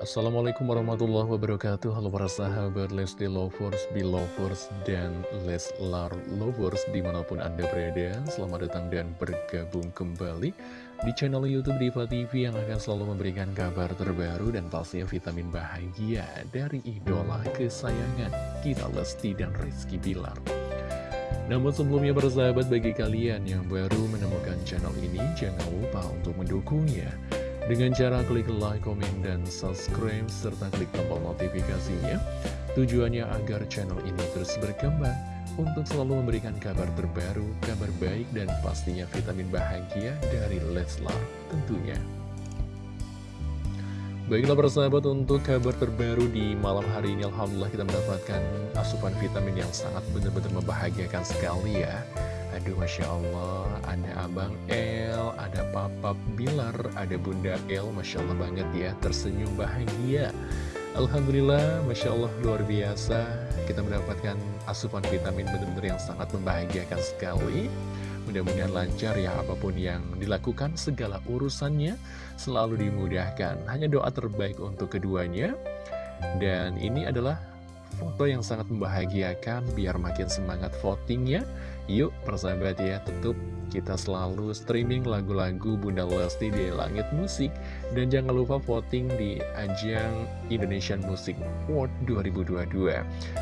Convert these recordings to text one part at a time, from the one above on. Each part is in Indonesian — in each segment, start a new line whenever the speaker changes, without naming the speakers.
Assalamualaikum warahmatullahi wabarakatuh. Halo para sahabat Lesti Lovers, Belovers, dan Leslar Lovers di mana pun anda berada. Selamat datang dan bergabung kembali di channel Youtube Diva TV Yang akan selalu memberikan kabar terbaru dan pastinya vitamin bahagia Dari idola kesayangan kita Lesti dan Rizky Bilar. Namun sebelumnya bersahabat bagi kalian yang baru menemukan channel ini Jangan lupa untuk mendukungnya dengan cara klik like, komen, dan subscribe, serta klik tombol notifikasinya. Tujuannya agar channel ini terus berkembang untuk selalu memberikan kabar terbaru, kabar baik, dan pastinya vitamin bahagia dari Leslar tentunya. Baiklah persahabat untuk kabar terbaru di malam hari ini Alhamdulillah kita mendapatkan asupan vitamin yang sangat benar-benar membahagiakan sekali ya Aduh Masya Allah Ada Abang El Ada Papa Bilar Ada Bunda El Masya Allah banget ya Tersenyum bahagia. Alhamdulillah Masya Allah luar biasa. Kita mendapatkan asupan vitamin benar-benar yang sangat membahagiakan sekali. Mudah-mudahan lancar ya apa pun yang dilakukan Segala urusannya selalu dimudahkan. Hanya doa terbaik untuk keduanya. Dan ini adalah foto yang sangat membahagiakan Biar makin semangat votingnya. Yuk persahabat ya, tentu kita selalu streaming lagu-lagu Bunda Lesti di Langit Musik. Dan jangan lupa voting di ajang Indonesian Music Award 2022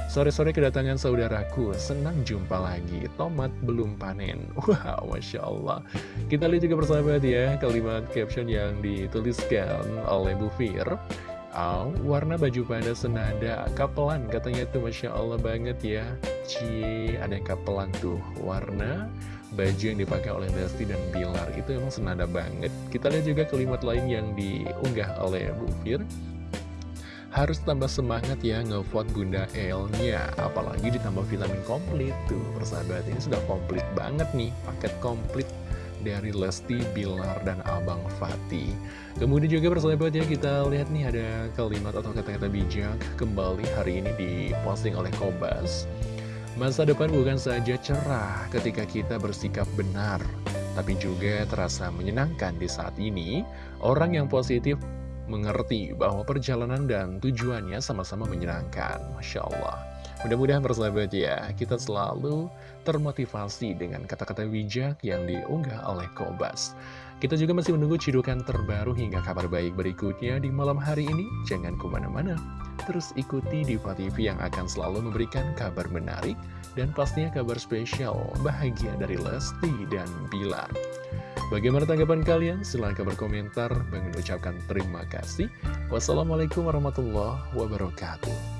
Sore-sore kedatangan saudaraku, senang jumpa lagi, tomat belum panen. Wow, Masya Allah. Kita lihat juga persahabat ya, kalimat caption yang dituliskan oleh Bu Fir Oh, warna baju pada senada kapelan. Katanya itu Masya Allah banget ya. Cie, ada yang kapelan tuh. Warna baju yang dipakai oleh Lesti dan Bilar itu emang senada banget. Kita lihat juga kalimat lain yang diunggah oleh Bu Fir. Harus tambah semangat ya ngevote Bunda El-nya. Apalagi ditambah vitamin komplit tuh. Persahabat ini sudah komplit banget nih. Paket komplit dari Lesti, Bilar, dan Abang Fatih. Kemudian juga persahabat kita lihat nih ada kalimat atau kata-kata bijak kembali hari ini diposting oleh Kobas. Masa depan bukan saja cerah ketika kita bersikap benar, tapi juga terasa menyenangkan di saat ini. Orang yang positif mengerti bahwa perjalanan dan tujuannya sama-sama menyenangkan. Masya Allah. Mudah-mudahan bersahabat ya, kita selalu termotivasi dengan kata-kata bijak yang diunggah oleh Kobas. Kita juga masih menunggu cidukan terbaru hingga kabar baik berikutnya di malam hari ini. Jangan ke mana-mana terus ikuti Diva TV yang akan selalu memberikan kabar menarik dan pastinya kabar spesial bahagia dari Lesti dan Bilar. Bagaimana tanggapan kalian? Silahkan berkomentar. Bang ucapkan terima kasih. Wassalamualaikum warahmatullahi wabarakatuh.